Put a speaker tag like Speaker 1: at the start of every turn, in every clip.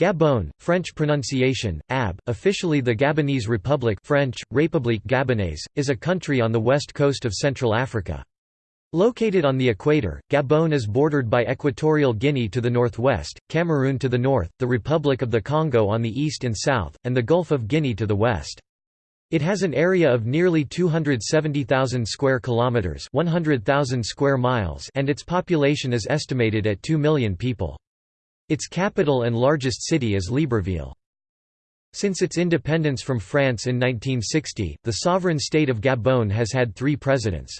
Speaker 1: Gabon, French pronunciation, ab, officially the Gabonese Republic French, République Gabonaise, is a country on the west coast of Central Africa. Located on the equator, Gabon is bordered by Equatorial Guinea to the northwest, Cameroon to the north, the Republic of the Congo on the east and south, and the Gulf of Guinea to the west. It has an area of nearly 270,000 square kilometers, 100,000 square miles, and its population is estimated at 2 million people. Its capital and largest city is Libreville. Since its independence from France in 1960, the sovereign state of Gabon has had 3 presidents.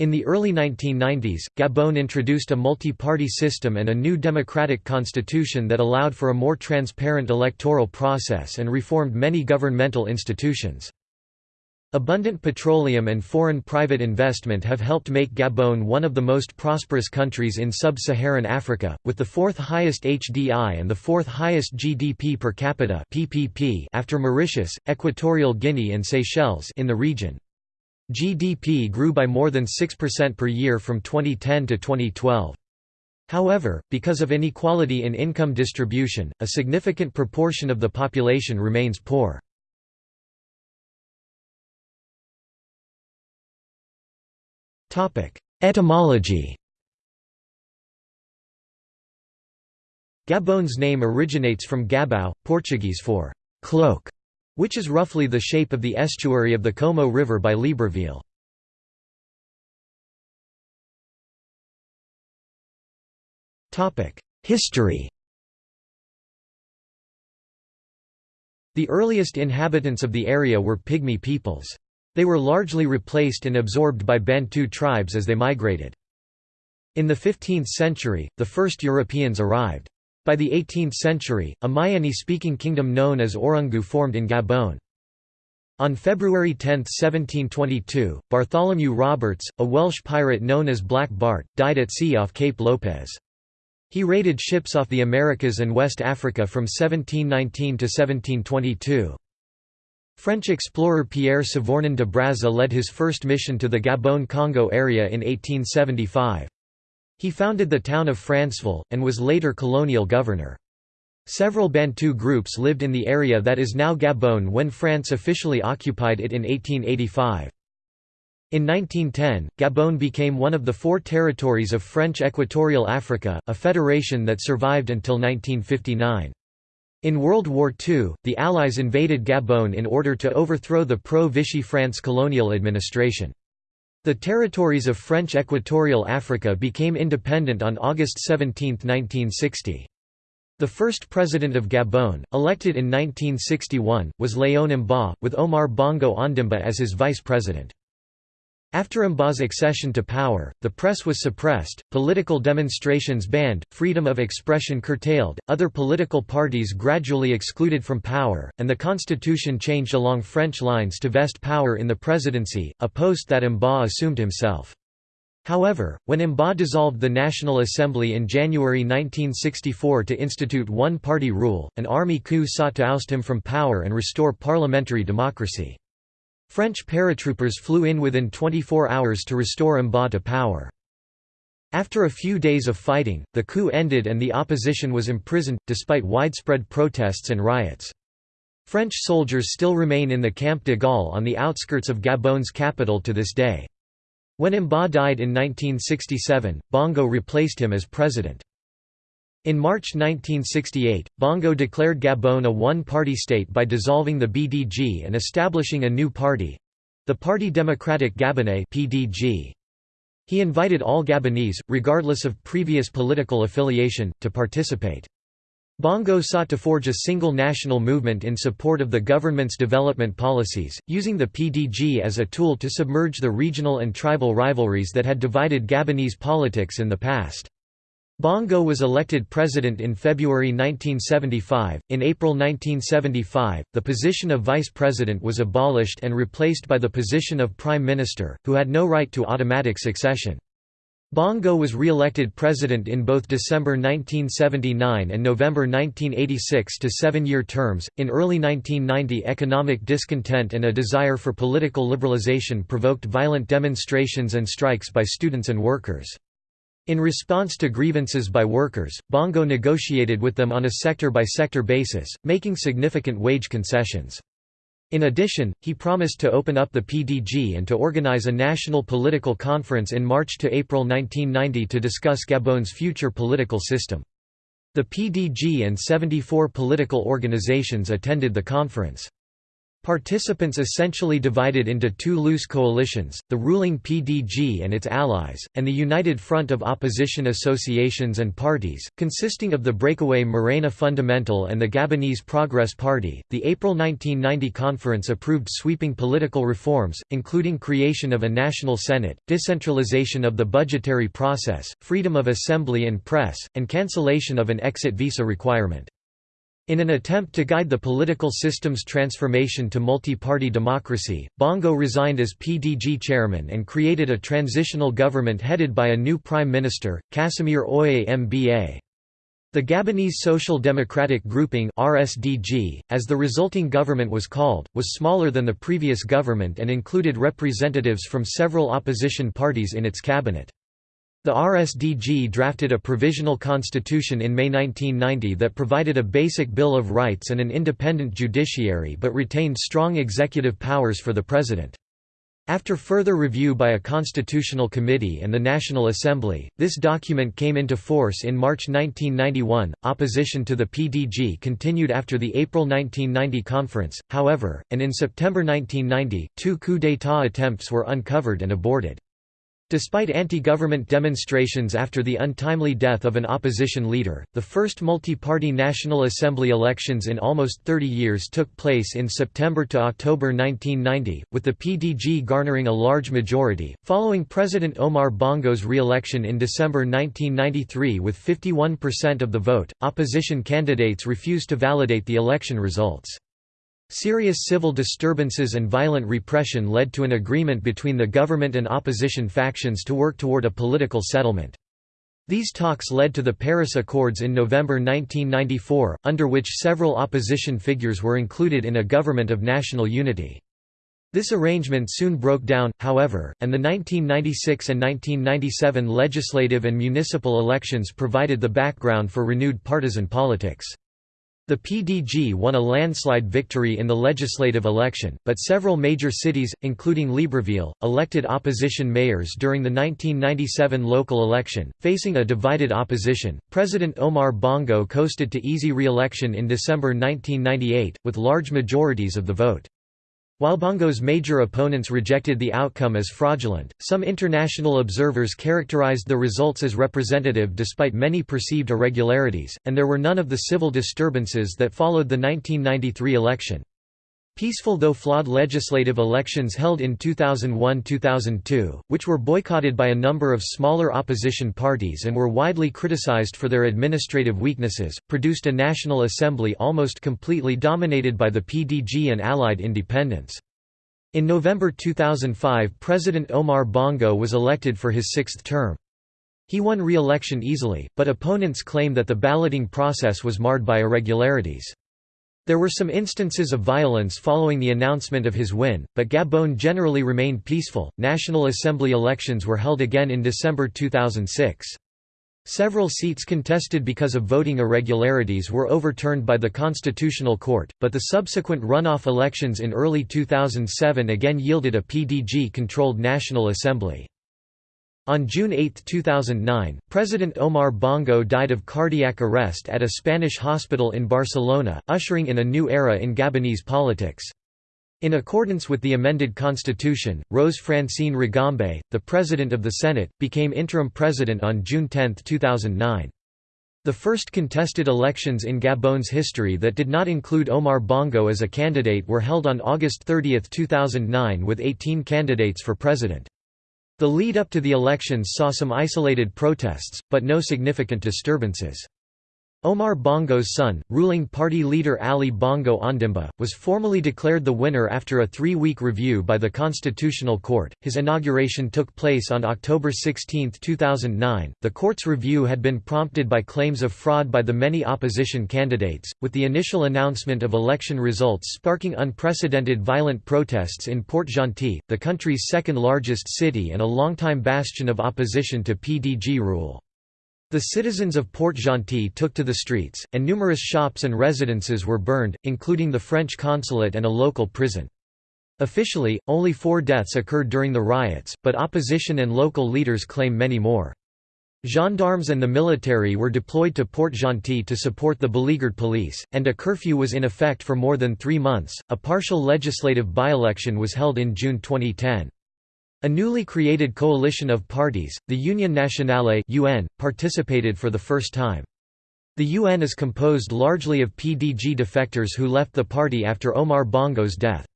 Speaker 1: In the early 1990s, Gabon introduced a multi-party system and a new democratic constitution that allowed for a more transparent electoral process and reformed many governmental institutions. Abundant petroleum and foreign private investment have helped make Gabon one of the most prosperous countries in sub-Saharan Africa, with the fourth highest HDI and the fourth highest GDP per capita (PPP) after Mauritius, Equatorial Guinea and Seychelles in the region. GDP grew by more than 6% per year from 2010 to 2012. However, because of inequality in income distribution, a significant proportion of the population remains poor. Etymology Gabon's name originates from Gabão, Portuguese for cloak, which is roughly the shape of the estuary of the Komo River by Libreville. History The earliest inhabitants of the area were Pygmy peoples. They were largely replaced and absorbed by Bantu tribes as they migrated. In the 15th century, the first Europeans arrived. By the 18th century, a Myene-speaking kingdom known as Orungu formed in Gabon. On February 10, 1722, Bartholomew Roberts, a Welsh pirate known as Black Bart, died at sea off Cape Lopez. He raided ships off the Americas and West Africa from 1719 to 1722. French explorer Pierre Savorgnan de Brazza led his first mission to the Gabon-Congo area in 1875. He founded the town of Franceville, and was later colonial governor. Several Bantu groups lived in the area that is now Gabon when France officially occupied it in 1885. In 1910, Gabon became one of the four territories of French Equatorial Africa, a federation that survived until 1959. In World War II, the Allies invaded Gabon in order to overthrow the pro-Vichy France colonial administration. The territories of French Equatorial Africa became independent on August 17, 1960. The first president of Gabon, elected in 1961, was Léon Mba, with Omar Bongo Ondimba as his vice president. After Mba's accession to power, the press was suppressed, political demonstrations banned, freedom of expression curtailed, other political parties gradually excluded from power, and the constitution changed along French lines to vest power in the presidency, a post that Mba assumed himself. However, when Mba dissolved the National Assembly in January 1964 to institute one-party rule, an army coup sought to oust him from power and restore parliamentary democracy. French paratroopers flew in within 24 hours to restore Mba to power. After a few days of fighting, the coup ended and the opposition was imprisoned, despite widespread protests and riots. French soldiers still remain in the Camp de Gaulle on the outskirts of Gabon's capital to this day. When Mba died in 1967, Bongo replaced him as president. In March 1968, Bongo declared Gabon a one-party state by dissolving the BDG and establishing a new party—the Parti Democratique Gabonais PDG. He invited all Gabonese, regardless of previous political affiliation, to participate. Bongo sought to forge a single national movement in support of the government's development policies, using the PDG as a tool to submerge the regional and tribal rivalries that had divided Gabonese politics in the past. Bongo was elected president in February 1975. In April 1975, the position of vice president was abolished and replaced by the position of prime minister, who had no right to automatic succession. Bongo was re-elected president in both December 1979 and November 1986 to seven-year terms. In early 1990, economic discontent and a desire for political liberalization provoked violent demonstrations and strikes by students and workers. In response to grievances by workers, Bongo negotiated with them on a sector-by-sector -sector basis, making significant wage concessions. In addition, he promised to open up the PDG and to organize a national political conference in March to April 1990 to discuss Gabon's future political system. The PDG and 74 political organizations attended the conference. Participants essentially divided into two loose coalitions, the ruling PDG and its allies, and the United Front of Opposition Associations and Parties, consisting of the breakaway Morena Fundamental and the Gabonese Progress Party. The April 1990 conference approved sweeping political reforms, including creation of a national senate, decentralization of the budgetary process, freedom of assembly and press, and cancellation of an exit visa requirement. In an attempt to guide the political system's transformation to multi-party democracy, Bongo resigned as PDG chairman and created a transitional government headed by a new prime minister, Casimir Oye Mba. The Gabonese Social Democratic Grouping RSDG, as the resulting government was called, was smaller than the previous government and included representatives from several opposition parties in its cabinet. The RSDG drafted a provisional constitution in May 1990 that provided a basic Bill of Rights and an independent judiciary but retained strong executive powers for the president. After further review by a constitutional committee and the National Assembly, this document came into force in March 1991. Opposition to the PDG continued after the April 1990 conference, however, and in September 1990, two coup d'état attempts were uncovered and aborted. Despite anti-government demonstrations after the untimely death of an opposition leader, the first multi-party National Assembly elections in almost 30 years took place in September to October 1990, with the PDG garnering a large majority, following President Omar Bongo's re-election in December 1993 with 51% of the vote. Opposition candidates refused to validate the election results. Serious civil disturbances and violent repression led to an agreement between the government and opposition factions to work toward a political settlement. These talks led to the Paris Accords in November 1994, under which several opposition figures were included in a government of national unity. This arrangement soon broke down, however, and the 1996 and 1997 legislative and municipal elections provided the background for renewed partisan politics. The PDG won a landslide victory in the legislative election, but several major cities, including Libreville, elected opposition mayors during the 1997 local election. Facing a divided opposition, President Omar Bongo coasted to easy re election in December 1998, with large majorities of the vote. While Bongo's major opponents rejected the outcome as fraudulent, some international observers characterized the results as representative despite many perceived irregularities, and there were none of the civil disturbances that followed the 1993 election. Peaceful though flawed legislative elections held in 2001–2002, which were boycotted by a number of smaller opposition parties and were widely criticized for their administrative weaknesses, produced a National Assembly almost completely dominated by the PDG and allied independents. In November 2005 President Omar Bongo was elected for his sixth term. He won re-election easily, but opponents claim that the balloting process was marred by irregularities. There were some instances of violence following the announcement of his win, but Gabon generally remained peaceful. National Assembly elections were held again in December 2006. Several seats contested because of voting irregularities were overturned by the Constitutional Court, but the subsequent runoff elections in early 2007 again yielded a PDG-controlled National Assembly. On June 8, 2009, President Omar Bongo died of cardiac arrest at a Spanish hospital in Barcelona, ushering in a new era in Gabonese politics. In accordance with the amended constitution, Rose Francine Rogombé, the President of the Senate, became interim president on June 10, 2009. The first contested elections in Gabon's history that did not include Omar Bongo as a candidate were held on August 30, 2009 with 18 candidates for president. The lead up to the elections saw some isolated protests, but no significant disturbances. Omar Bongo's son, ruling party leader Ali Bongo Ondimba, was formally declared the winner after a three-week review by the Constitutional Court. His inauguration took place on October 16, 2009. The court's review had been prompted by claims of fraud by the many opposition candidates, with the initial announcement of election results sparking unprecedented violent protests in Port-Gentil, the country's second-largest city and a longtime bastion of opposition to PDG rule. The citizens of Port-Gentil took to the streets, and numerous shops and residences were burned, including the French consulate and a local prison. Officially, only four deaths occurred during the riots, but opposition and local leaders claim many more. Gendarmes and the military were deployed to Port-Gentil to support the beleaguered police, and a curfew was in effect for more than three months. A partial legislative by-election was held in June 2010. A newly created coalition of parties, the Union Nationale (UN), participated for the first time. The UN is composed largely of PDG defectors who left the party after Omar Bongo's death.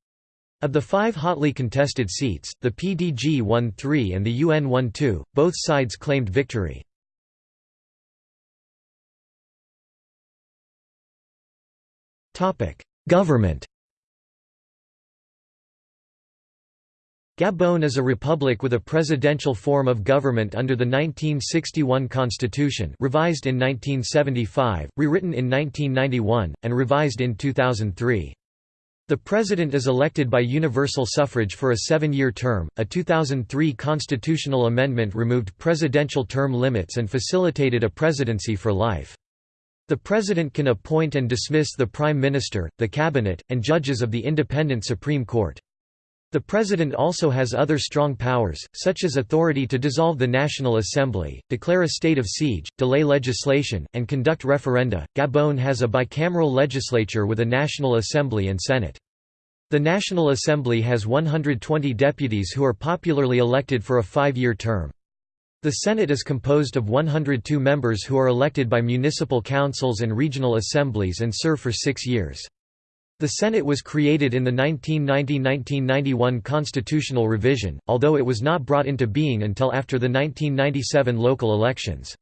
Speaker 1: Of the five hotly contested seats, the PDG won three and the UN won two, both sides claimed victory. Government Gabon is a republic with a presidential form of government under the 1961 constitution revised in 1975, rewritten in 1991, and revised in 2003. The president is elected by universal suffrage for a seven-year term. A 2003 constitutional amendment removed presidential term limits and facilitated a presidency for life. The president can appoint and dismiss the prime minister, the cabinet, and judges of the independent Supreme Court. The President also has other strong powers, such as authority to dissolve the National Assembly, declare a state of siege, delay legislation, and conduct referenda. Gabon has a bicameral legislature with a National Assembly and Senate. The National Assembly has 120 deputies who are popularly elected for a five-year term. The Senate is composed of 102 members who are elected by municipal councils and regional assemblies and serve for six years. The Senate was created in the 1990–1991 constitutional revision, although it was not brought into being until after the 1997 local elections.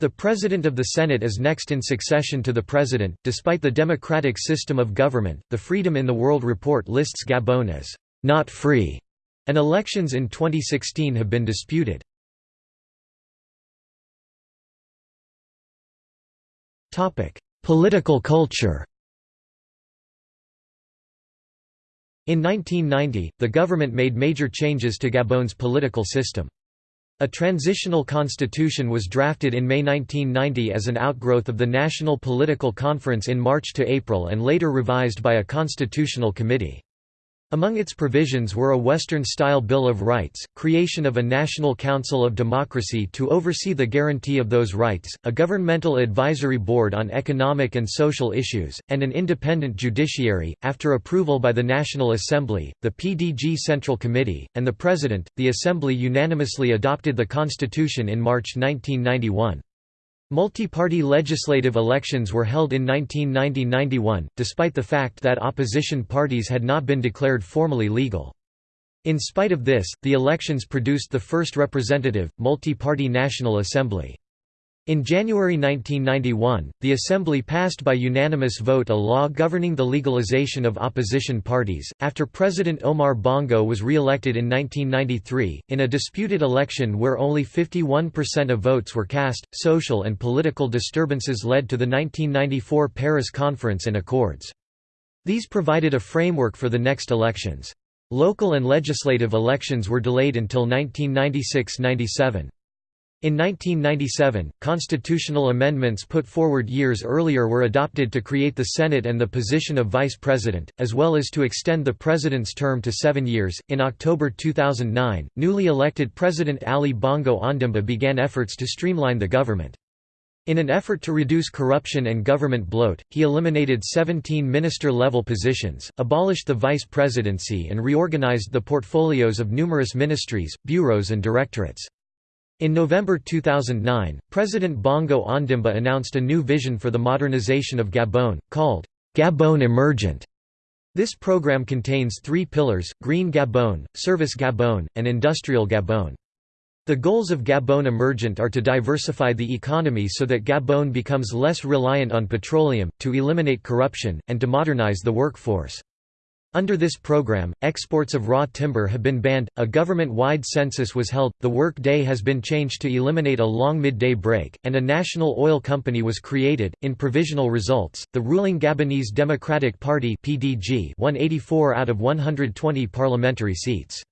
Speaker 1: The President of the Senate is next in succession to the President. Despite the democratic system of government, the Freedom in the World report lists Gabon as not free, and elections in 2016 have been disputed. Political culture In 1990, the government made major changes to Gabon's political system. A transitional constitution was drafted in May 1990 as an outgrowth of the National Political Conference in March to April and later revised by a constitutional committee. Among its provisions were a Western-style Bill of Rights, creation of a National Council of Democracy to oversee the guarantee of those rights, a governmental advisory board on economic and social issues, and an independent judiciary. After approval by the National Assembly, the PDG Central Committee, and the President, the Assembly unanimously adopted the Constitution in March 1991. Multi-party legislative elections were held in 1990–91, despite the fact that opposition parties had not been declared formally legal. In spite of this, the elections produced the first representative, multi-party National Assembly. In January 1991, the Assembly passed by unanimous vote a law governing the legalization of opposition parties. After President Omar Bongo was re elected in 1993, in a disputed election where only 51% of votes were cast, social and political disturbances led to the 1994 Paris Conference and Accords. These provided a framework for the next elections. Local and legislative elections were delayed until 1996 97. In 1997, constitutional amendments put forward years earlier were adopted to create the Senate and the position of vice president, as well as to extend the president's term to seven years. In October 2009, newly elected President Ali Bongo Ondimba began efforts to streamline the government. In an effort to reduce corruption and government bloat, he eliminated 17 minister-level positions, abolished the vice presidency and reorganized the portfolios of numerous ministries, bureaus and directorates. In November 2009, President Bongo Ondimba announced a new vision for the modernization of Gabon, called Gabon Emergent. This program contains three pillars, Green Gabon, Service Gabon, and Industrial Gabon. The goals of Gabon Emergent are to diversify the economy so that Gabon becomes less reliant on petroleum, to eliminate corruption, and to modernize the workforce. Under this program, exports of raw timber have been banned, a government-wide census was held, the work day has been changed to eliminate a long midday break, and a national oil company was created. In provisional results, the ruling Gabonese Democratic Party (PDG) won 84 out of 120 parliamentary seats.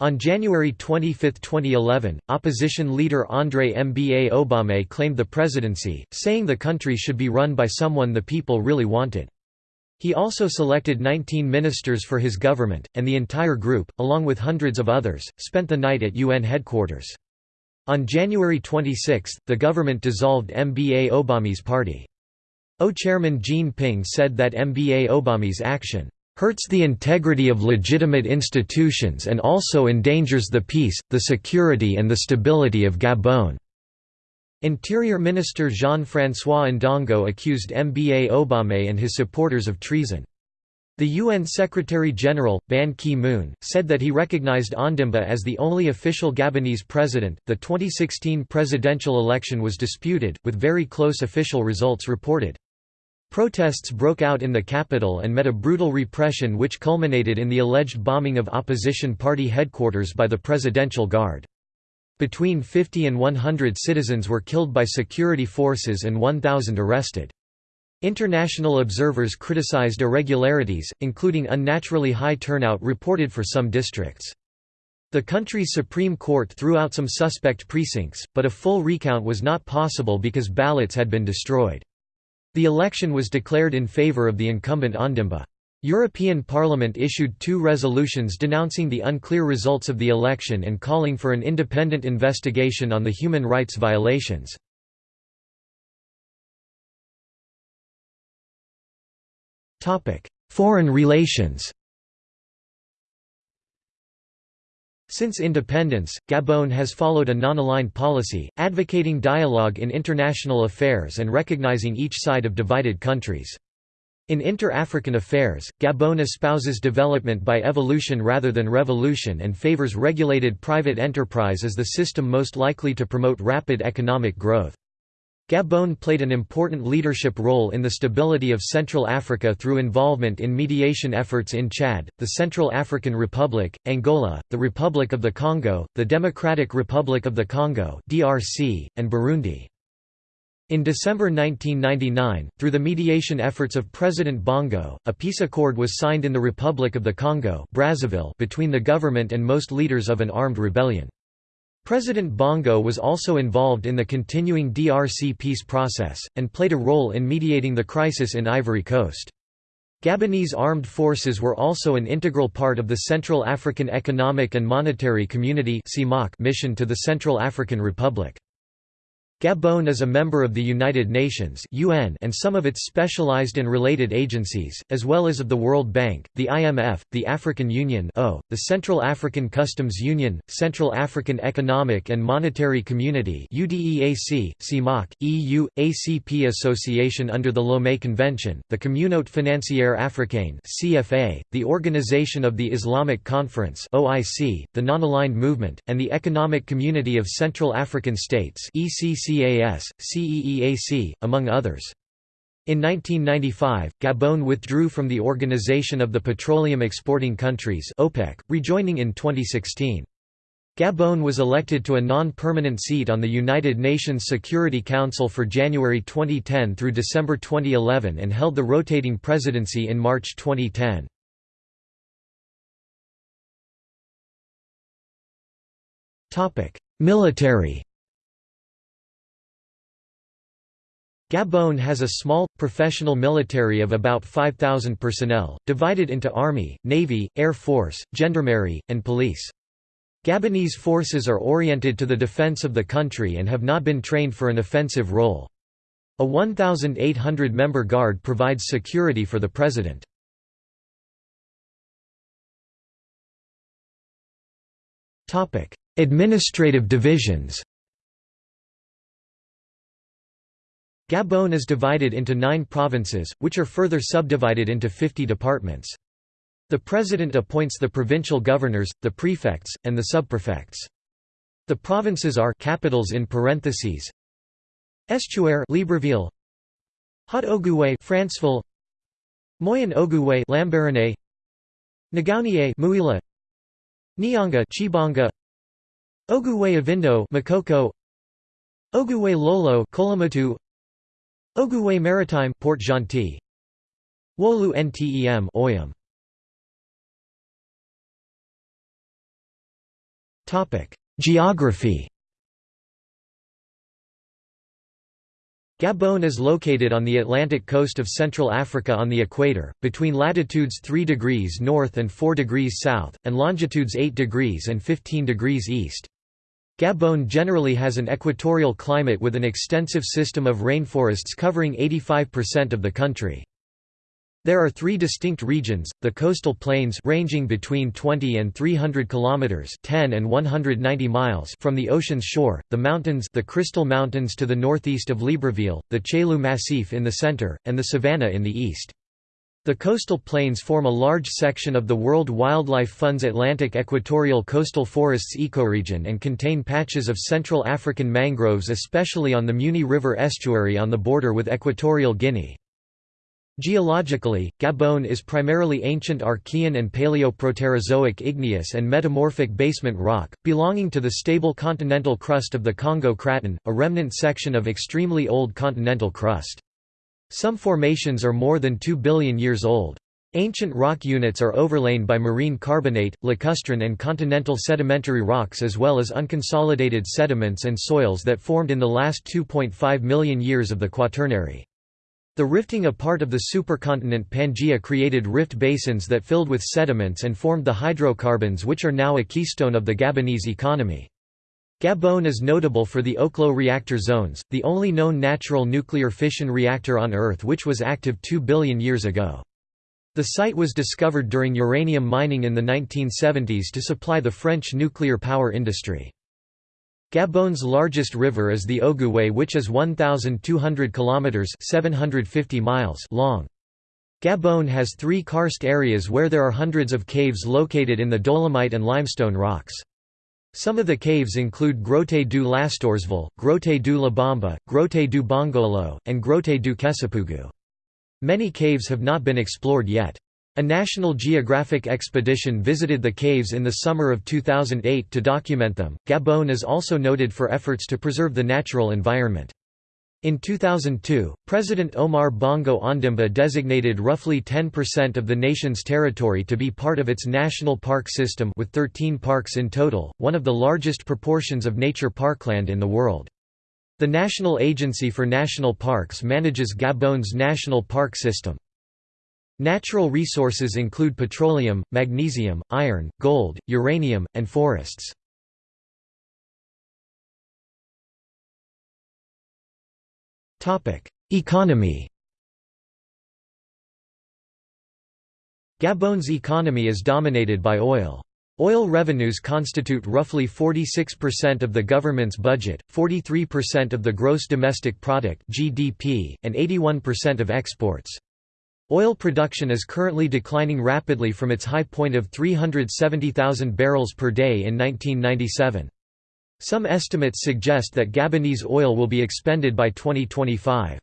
Speaker 1: On January 25, 2011, opposition leader André Mba Obame claimed the presidency, saying the country should be run by someone the people really wanted. He also selected 19 ministers for his government, and the entire group, along with hundreds of others, spent the night at UN headquarters. On January 26, the government dissolved Mba Obame's party. O chairman Jean Ping said that Mba Obame's action hurts the integrity of legitimate institutions and also endangers the peace, the security and the stability of Gabon." Interior Minister Jean-François Ndongo accused Mba Obame and his supporters of treason. The UN Secretary-General, Ban Ki-moon, said that he recognized Ondimba as the only official Gabonese president. The 2016 presidential election was disputed, with very close official results reported. Protests broke out in the capital and met a brutal repression which culminated in the alleged bombing of opposition party headquarters by the Presidential Guard. Between 50 and 100 citizens were killed by security forces and 1,000 arrested. International observers criticized irregularities, including unnaturally high turnout reported for some districts. The country's Supreme Court threw out some suspect precincts, but a full recount was not possible because ballots had been destroyed. The election was declared in favour of the incumbent Ondimba. European Parliament issued two resolutions denouncing the unclear results of the election and calling for an independent investigation on the human rights violations. Foreign relations Since independence, Gabon has followed a non-aligned policy, advocating dialogue in international affairs and recognizing each side of divided countries. In inter-African affairs, Gabon espouses development by evolution rather than revolution and favors regulated private enterprise as the system most likely to promote rapid economic growth. Gabon played an important leadership role in the stability of Central Africa through involvement in mediation efforts in Chad, the Central African Republic, Angola, the Republic of the Congo, the Democratic Republic of the Congo (DRC), and Burundi. In December 1999, through the mediation efforts of President Bongo, a peace accord was signed in the Republic of the Congo Brazzaville between the government and most leaders of an armed rebellion. President Bongo was also involved in the continuing DRC peace process, and played a role in mediating the crisis in Ivory Coast. Gabonese armed forces were also an integral part of the Central African Economic and Monetary Community mission to the Central African Republic. Gabon is a member of the United Nations (UN) and some of its specialized and related agencies, as well as of the World Bank, the IMF, the African Union (O), the Central African Customs Union, Central African Economic and Monetary Community (UDEAC), CEMAC, EU, ACP Association under the Lomé Convention, the Communauté Financière Africaine (CFA), the Organization of the Islamic Conference (OIC), the Non-Aligned Movement, and the Economic Community of Central African States (ECC). CAS, CEEAC, among others. In 1995, Gabon withdrew from the Organization of the Petroleum Exporting Countries OPEC, rejoining in 2016. Gabon was elected to a non-permanent seat on the United Nations Security Council for January 2010 through December 2011 and held the rotating presidency in March 2010. Military Gabon has a small, professional military of about 5,000 personnel, divided into army, navy, air force, gendarmerie, and police. Gabonese forces are oriented to the defense of the country and have not been trained for an offensive role. A 1,800-member guard provides security for the president. Administrative divisions Gabon is divided into nine provinces, which are further subdivided into 50 departments. The president appoints the provincial governors, the prefects, and the subprefects. The provinces are capitals in parentheses. Estuaire Libreville, Haut-Ogooué Franceville, Moyen-Ogooué Lambaréné, Ngounié Mouila, Nyanga Tchibanga, Ogooué-Ivindo Makokou, Ogooué Lolo Koulamoutou Ogooué Maritime Port Gentil. Woleu Ntem Oyem. Geography. Gabon is located on the Atlantic coast of Central Africa on the equator, between latitudes 3 degrees north and 4 degrees south, and longitudes 8 degrees and 15 degrees east. Gabon generally has an equatorial climate with an extensive system of rainforests covering 85% of the country. There are three distinct regions, the coastal plains ranging between 20 and 300 kilometers 10 and 190 miles from the ocean's shore, the mountains the Crystal Mountains to the northeast of Libreville, the Chaillu Massif in the center, and the savanna in the east. The coastal plains form a large section of the World Wildlife Fund's Atlantic Equatorial Coastal Forests ecoregion and contain patches of Central African mangroves especially on the Muni River estuary on the border with Equatorial Guinea. Geologically, Gabon is primarily ancient Archean and Paleoproterozoic igneous and metamorphic basement rock, belonging to the stable continental crust of the Congo Craton, a remnant section of extremely old continental crust. Some formations are more than 2 billion years old. Ancient rock units are overlain by marine carbonate, lacustrine and continental sedimentary rocks as well as unconsolidated sediments and soils that formed in the last 2.5 million years of the Quaternary. The rifting apart of the supercontinent Pangaea created rift basins that filled with sediments and formed the hydrocarbons which are now a keystone of the Gabonese economy. Gabon is notable for the Oklo reactor zones, the only known natural nuclear fission reactor on Earth which was active 2 billion years ago. The site was discovered during uranium mining in the 1970s to supply the French nuclear power industry. Gabon's largest river is the Ogooué which is 1,200 kilometers (750 miles) long. Gabon has three karst areas where there are hundreds of caves located in the dolomite and limestone rocks. Some of the caves include Grotte du Lastoursville, Grotte du Lebamba, Grotte du Bongolo, and Grotte du Kessipoughou. Many caves have not been explored yet. A National Geographic expedition visited the caves in the summer of 2008 to document them. Gabon is also noted for efforts to preserve the natural environment. In 2002, President Omar Bongo Ondimba designated roughly 10% of the nation's territory to be part of its national park system with 13 parks in total, one of the largest proportions of nature parkland in the world. The National Agency for National Parks manages Gabon's national park system. Natural resources include petroleum, magnesium, iron, gold, uranium, and forests. Economy Gabon's economy is dominated by oil. Oil revenues constitute roughly 46% of the government's budget, 43% of the gross domestic product (GDP), and 81% of exports. Oil production is currently declining rapidly from its high point of 370,000 barrels per day in 1997. Some estimates suggest that Gabonese oil will be expended by 2025.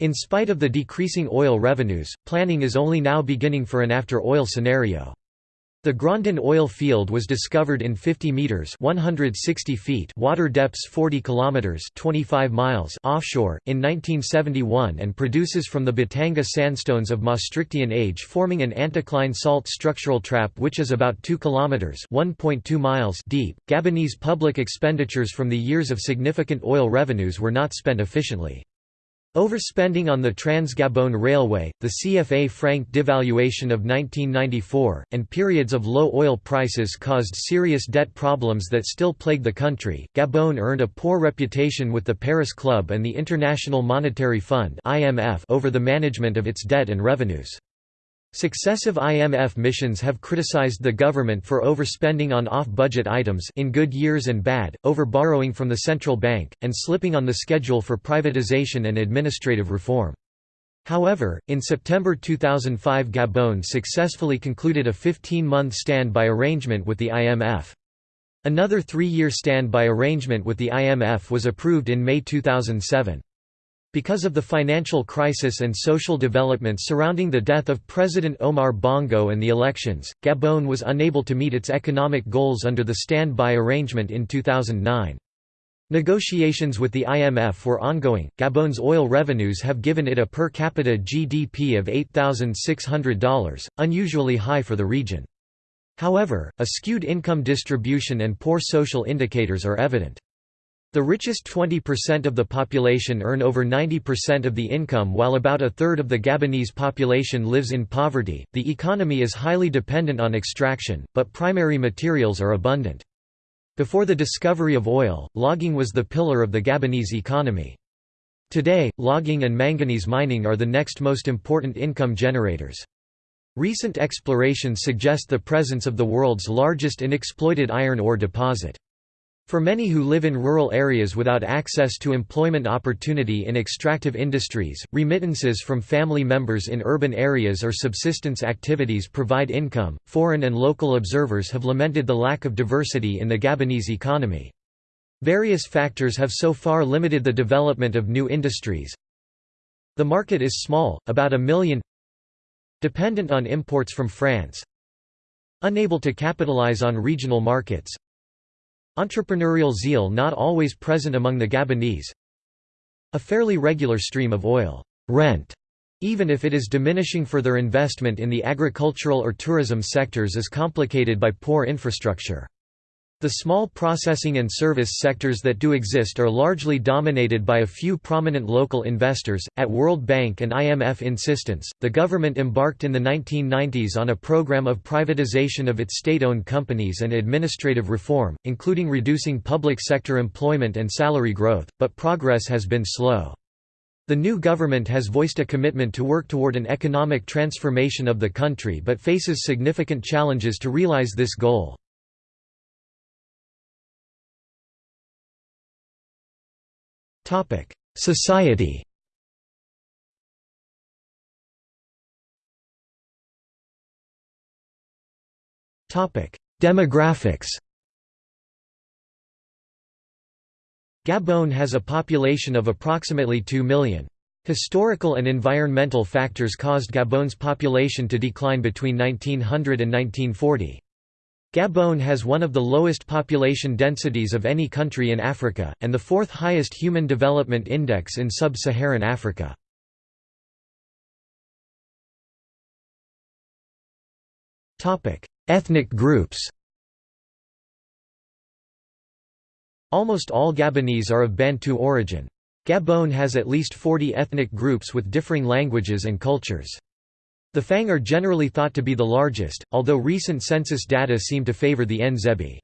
Speaker 1: In spite of the decreasing oil revenues, planning is only now beginning for an after-oil scenario. The Grondin oil field was discovered in 50 meters (160 feet) water depths 40 kilometers (25 miles) offshore in 1971 and produces from the Batanga sandstones of Maastrichtian age forming an anticline salt structural trap which is about 2 kilometers (1.2 miles) deep. Gabonese public expenditures from the years of significant oil revenues were not spent efficiently. Overspending on the Trans-Gabon Railway, the CFA franc devaluation of 1994, and periods of low oil prices caused serious debt problems that still plague the country. Gabon earned a poor reputation with the Paris Club and the International Monetary Fund (IMF) over the management of its debt and revenues. Successive IMF missions have criticized the government for overspending on off-budget items in good years and bad, over-borrowing from the central bank, and slipping on the schedule for privatization and administrative reform. However, in September 2005 Gabon successfully concluded a 15-month standby arrangement with the IMF. Another three-year standby arrangement with the IMF was approved in May 2007. Because of the financial crisis and social developments surrounding the death of President Omar Bongo and the elections, Gabon was unable to meet its economic goals under the standby arrangement in 2009. Negotiations with the IMF were ongoing. Gabon's oil revenues have given it a per capita GDP of $8,600, unusually high for the region. However, a skewed income distribution and poor social indicators are evident. The richest 20% of the population earn over 90% of the income while about a third of the Gabonese population lives in poverty. The economy is highly dependent on extraction, but primary materials are abundant. Before the discovery of oil, logging was the pillar of the Gabonese economy. Today, logging and manganese mining are the next most important income generators. Recent explorations suggest the presence of the world's largest unexploited iron ore deposit. For many who live in rural areas without access to employment opportunity in extractive industries, remittances from family members in urban areas or subsistence activities provide income. Foreign and local observers have lamented the lack of diversity in the Gabonese economy. Various factors have so far limited the development of new industries. The market is small, about a million dependent on imports from France unable to capitalize on regional markets Entrepreneurial zeal not always present among the Gabonese. A fairly regular stream of oil. Rent, even if it is diminishing for their investment in the agricultural or tourism sectors is complicated by poor infrastructure. The small processing and service sectors that do exist are largely dominated by a few prominent local investors. At World Bank and IMF insistence, the government embarked in the 1990s on a program of privatization of its state owned companies and administrative reform, including reducing public sector employment and salary growth, but progress has been slow. The new government has voiced a commitment to work toward an economic transformation of the country but faces significant challenges to realize this goal. Society Demographics Gabon has a population of approximately 2 million. Historical and environmental factors caused Gabon's population to decline between 1900 and 1940. Gabon has one of the lowest population densities of any country in Africa, and the fourth highest Human Development Index in sub-Saharan Africa. Ethnic groups Almost all Gabonese are of Bantu origin. Gabon has at least 40 ethnic groups with differing languages and cultures. The Fang are generally thought to be the largest, although recent census data seem to favor the Nzebi.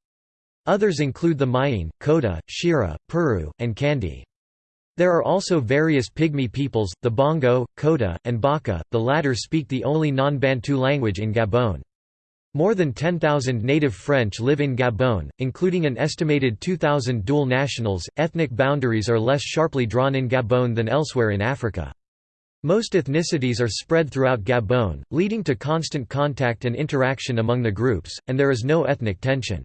Speaker 1: Others include the Myene, Kota, Shira, Peru, and Kande. There are also various Pygmy peoples, the Bongo, Kota, and Baka, the latter speak the only non-Bantu language in Gabon. More than 10,000 native French live in Gabon, including an estimated 2,000 dual nationals. Ethnic boundaries are less sharply drawn in Gabon than elsewhere in Africa. Most ethnicities are spread throughout Gabon, leading to constant contact and interaction among the groups, and there is no ethnic tension.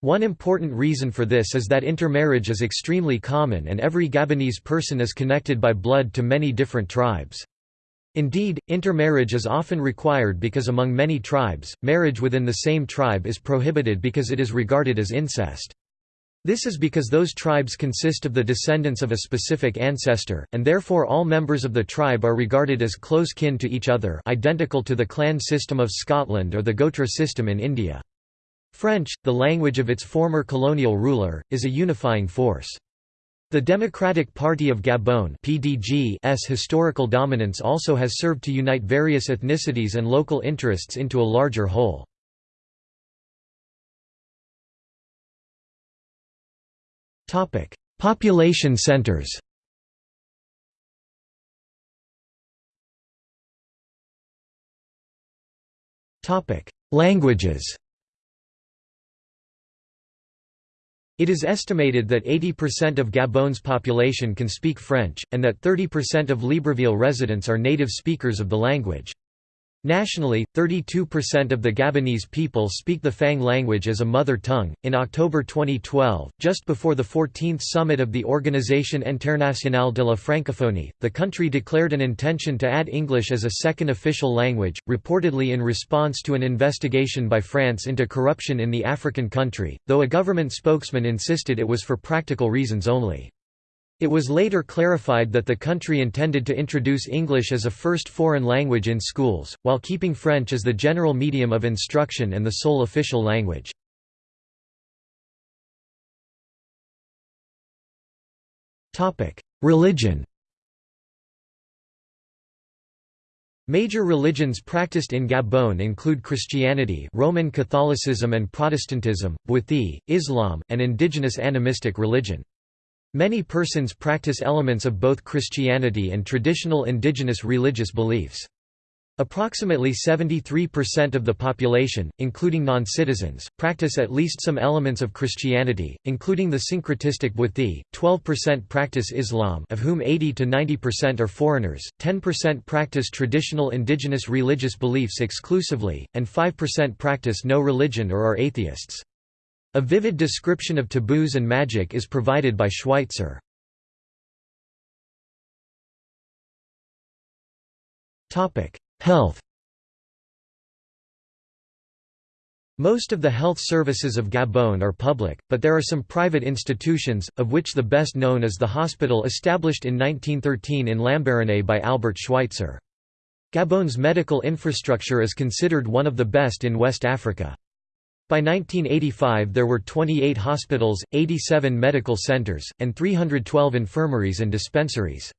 Speaker 1: One important reason for this is that intermarriage is extremely common and every Gabonese person is connected by blood to many different tribes. Indeed, intermarriage is often required because among many tribes, marriage within the same tribe is prohibited because it is regarded as incest. This is because those tribes consist of the descendants of a specific ancestor, and therefore all members of the tribe are regarded as close kin to each other identical to the clan system of Scotland or the Gotra system in India. French, the language of its former colonial ruler, is a unifying force. The Democratic Party of Gabon PDG's historical dominance also has served to unite various ethnicities and local interests into a larger whole. Topic: Population centers. Topic: Languages. It is estimated that 80% of Gabon's population can speak French, and that 30% of Libreville residents are native speakers of the language. Nationally, 32% of the Gabonese people speak the Fang language as a mother tongue. In October 2012, just before the 14th summit of the Organisation Internationale de la Francophonie, the country declared an intention to add English as a second official language, reportedly in response to an investigation by France into corruption in the African country, though a government spokesman insisted it was for practical reasons only. It was later clarified that the country intended to introduce English as a first foreign language in schools, while keeping French as the general medium of instruction and the sole official language. Religion Major religions practiced in Gabon include Christianity Roman Catholicism and Protestantism, Bwiti, Islam, and indigenous animistic religion. Many persons practice elements of both Christianity and traditional indigenous religious beliefs. Approximately 73% of the population, including non-citizens, practice at least some elements of Christianity, including the syncretistic Bwiti, 12% practice Islam of whom 80 to 90% are foreigners, 10% practice traditional indigenous religious beliefs exclusively, and 5% practice no religion or are atheists. A vivid description of taboos and magic is provided by Schweitzer. Health Most of the health services of Gabon are public, but there are some private institutions, of which the best known is the hospital established in 1913 in Lambaréné by Albert Schweitzer. Gabon's medical infrastructure is considered one of the best in West Africa. By 1985 there were 28 hospitals, 87 medical centers, and 312 infirmaries and dispensaries.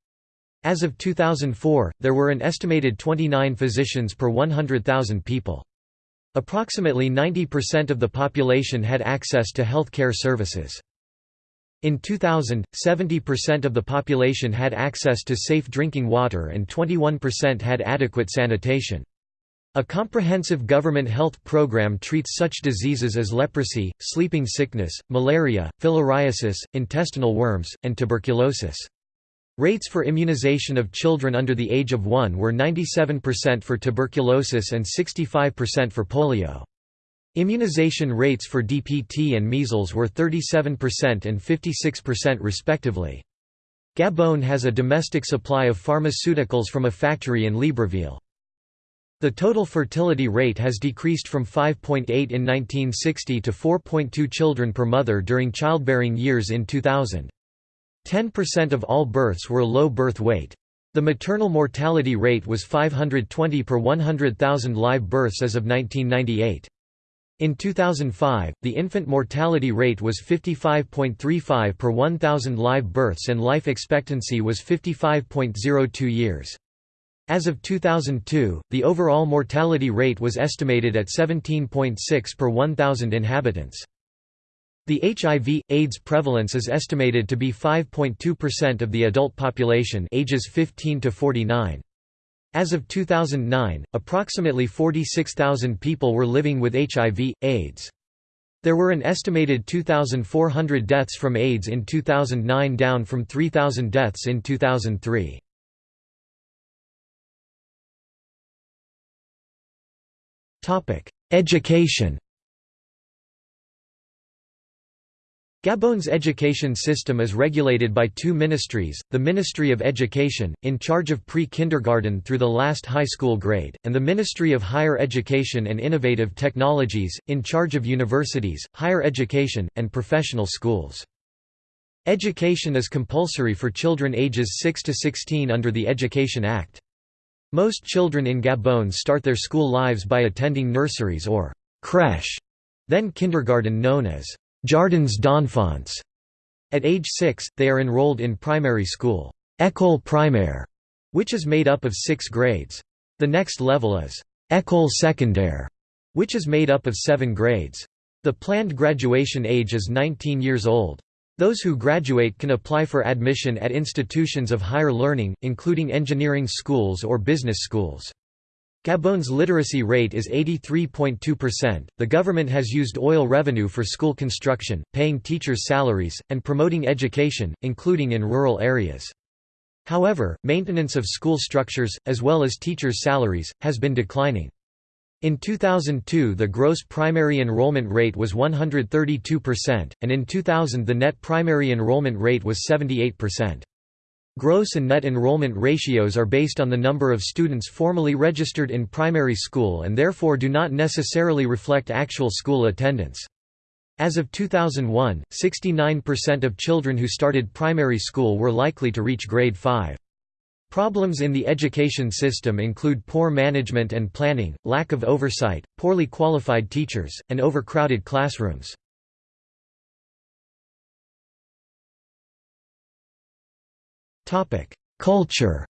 Speaker 1: As of 2004, there were an estimated 29 physicians per 100,000 people. Approximately 90% of the population had access to health care services. In 2000, 70% of the population had access to safe drinking water and 21% had adequate sanitation. A comprehensive government health program treats such diseases as leprosy, sleeping sickness, malaria, filariasis, intestinal worms, and tuberculosis. Rates for immunization of children under the age of 1 were 97% for tuberculosis and 65% for polio. Immunization rates for DPT and measles were 37% and 56% respectively. Gabon has a domestic supply of pharmaceuticals from a factory in Libreville. The total fertility rate has decreased from 5.8 in 1960 to 4.2 children per mother during childbearing years in 2000. 10% of all births were low birth weight. The maternal mortality rate was 520 per 100,000 live births as of 1998. In 2005, the infant mortality rate was 55.35 per 1,000 live births and life expectancy was 55.02 years. As of 2002, the overall mortality rate was estimated at 17.6 per 1,000 inhabitants. The HIV, AIDS prevalence is estimated to be 5.2% of the adult population ages 15 to 49. As of 2009, approximately 46,000 people were living with HIV, AIDS. There were an estimated 2,400 deaths from AIDS in 2009 down from 3,000 deaths in 2003. Education Gabon's education system is regulated by two ministries, the Ministry of Education, in charge of pre-kindergarten through the last high school grade, and the Ministry of Higher Education and Innovative Technologies, in charge of universities, higher education, and professional schools. Education is compulsory for children ages 6 to 16 under the Education Act. Most children in Gabon start their school lives by attending nurseries or crèche, then kindergarten known as Jardins d'enfants. At age 6, they are enrolled in primary school, école primaire, which is made up of six grades. The next level is école secondaire, which is made up of seven grades. The planned graduation age is 19 years old. Those who graduate can apply for admission at institutions of higher learning, including engineering schools or business schools. Gabon's literacy rate is 83.2%. The government has used oil revenue for school construction, paying teachers' salaries, and promoting education, including in rural areas. However, maintenance of school structures, as well as teachers' salaries, has been declining. In 2002 the gross primary enrollment rate was 132%, and in 2000 the net primary enrollment rate was 78%. Gross and net enrollment ratios are based on the number of students formally registered in primary school and therefore do not necessarily reflect actual school attendance. As of 2001, 69% of children who started primary school were likely to reach grade 5. Problems in the education system include poor management and planning, lack of oversight, poorly qualified teachers, and overcrowded classrooms. Culture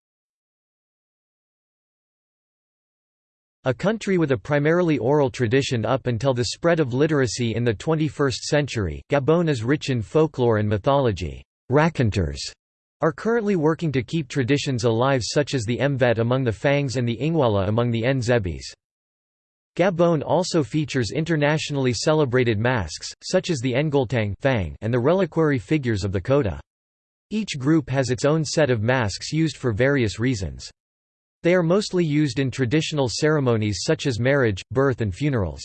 Speaker 1: A country with a primarily oral tradition up until the spread of literacy in the 21st century, Gabon is rich in folklore and mythology. Raconteurs are currently working to keep traditions alive such as the Mvet among the Fangs and the Ingwala among the Nzebis. Gabon also features internationally celebrated masks, such as the Ngoltang and the reliquary figures of the Kota. Each group has its own set of masks used for various reasons. They are mostly used in traditional ceremonies such as marriage, birth and funerals.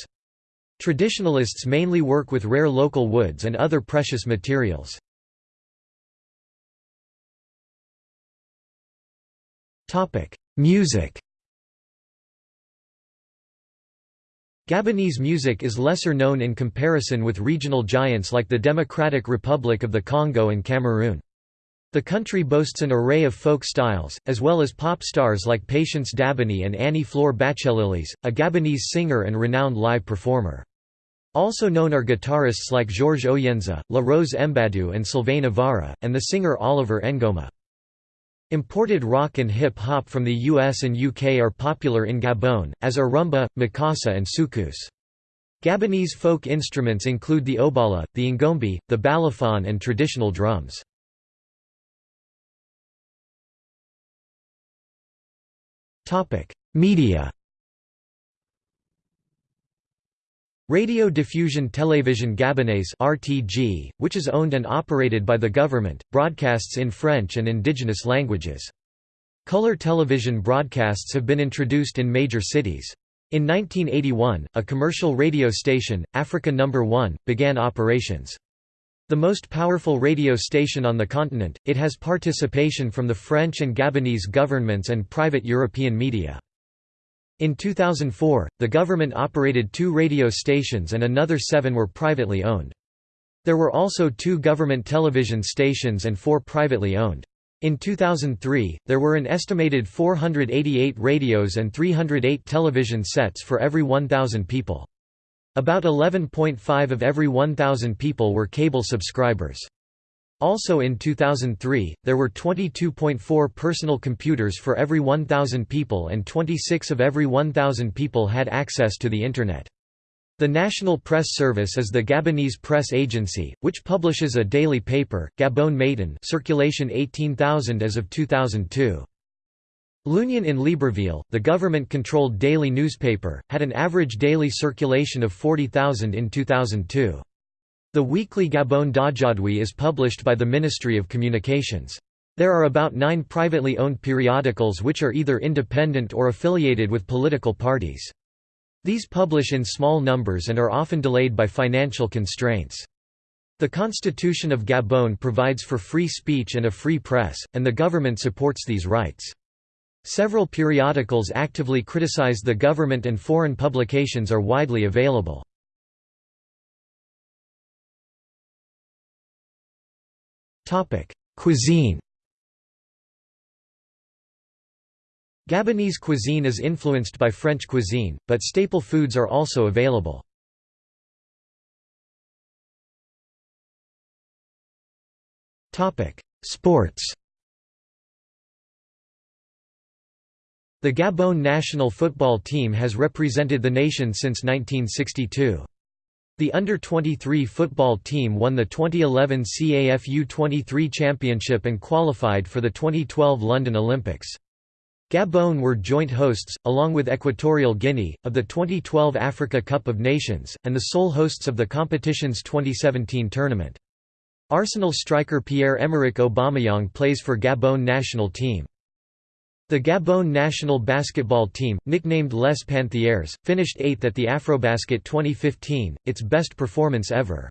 Speaker 1: Traditionalists mainly work with rare local woods and other precious materials. Music Gabonese music is lesser known in comparison with regional giants like the Democratic Republic of the Congo and Cameroon. The country boasts an array of folk styles, as well as pop stars like Patience Dabany and Annie-Flore Batchiellilys, a Gabonese singer and renowned live performer. Also known are guitarists like Georges Oyendze, La Rose Mbadou and Sylvain Avara, and the singer Oliver N'Goma. Imported rock and hip-hop from the US and UK are popular in Gabon, as are rumba, makossa and soukous. Gabonese folk instruments include the obala, the ngombi, the balafon and traditional drums. Media Radio Diffusion Télévision Gabonaise (RTG), which is owned and operated by the government, broadcasts in French and indigenous languages. Color television broadcasts have been introduced in major cities. In 1981, a commercial radio station, Africa Number 1, began operations. The most powerful radio station on the continent, it has participation from the French and Gabonese governments and private European media. In 2004, the government operated two radio stations and another seven were privately owned. There were also two government television stations and four privately owned. In 2003, there were an estimated 488 radios and 308 television sets for every 1,000 people. About 11.5 of every 1,000 people were cable subscribers. Also in 2003, there were 22.4 personal computers for every 1,000 people and 26 of every 1,000 people had access to the Internet. The National Press Service is the Gabonese press agency, which publishes a daily paper, Gabon Matin circulation 18,000 as of 2002. L'Union in Libreville, the government-controlled daily newspaper, had an average daily circulation of 40,000 in 2002. The weekly Gabon d'Aujourd'hui is published by the Ministry of Communications. There are about nine privately owned periodicals which are either independent or affiliated with political parties. These publish in small numbers and are often delayed by financial constraints. The Constitution of Gabon provides for free speech and a free press, and the government supports these rights. Several periodicals actively criticize the government and foreign publications are widely available. Cuisine Gabonese cuisine is influenced by French cuisine, but staple foods are also available. Sports The Gabon national football team has represented the nation since 1962. The under-23 football team won the 2011 CAF U23 Championship and qualified for the 2012 London Olympics. Gabon were joint hosts, along with Equatorial Guinea, of the 2012 Africa Cup of Nations, and the sole hosts of the competition's 2017 tournament. Arsenal striker Pierre-Emerick Aubameyang plays for Gabon national team. The Gabon national basketball team, nicknamed Les Panthères, finished 8th at the Afrobasket 2015, its best performance ever.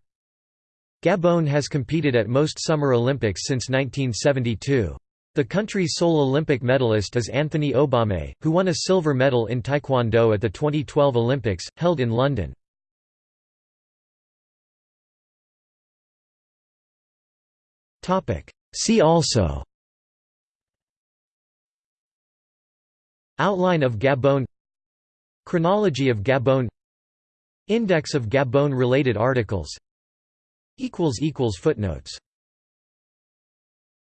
Speaker 1: Gabon has competed at most Summer Olympics since 1972. The country's sole Olympic medalist is Anthony Obame, who won a silver medal in Taekwondo at the 2012 Olympics, held in London. See also Outline of Gabon Chronology of Gabon Index of Gabon-related articles Footnotes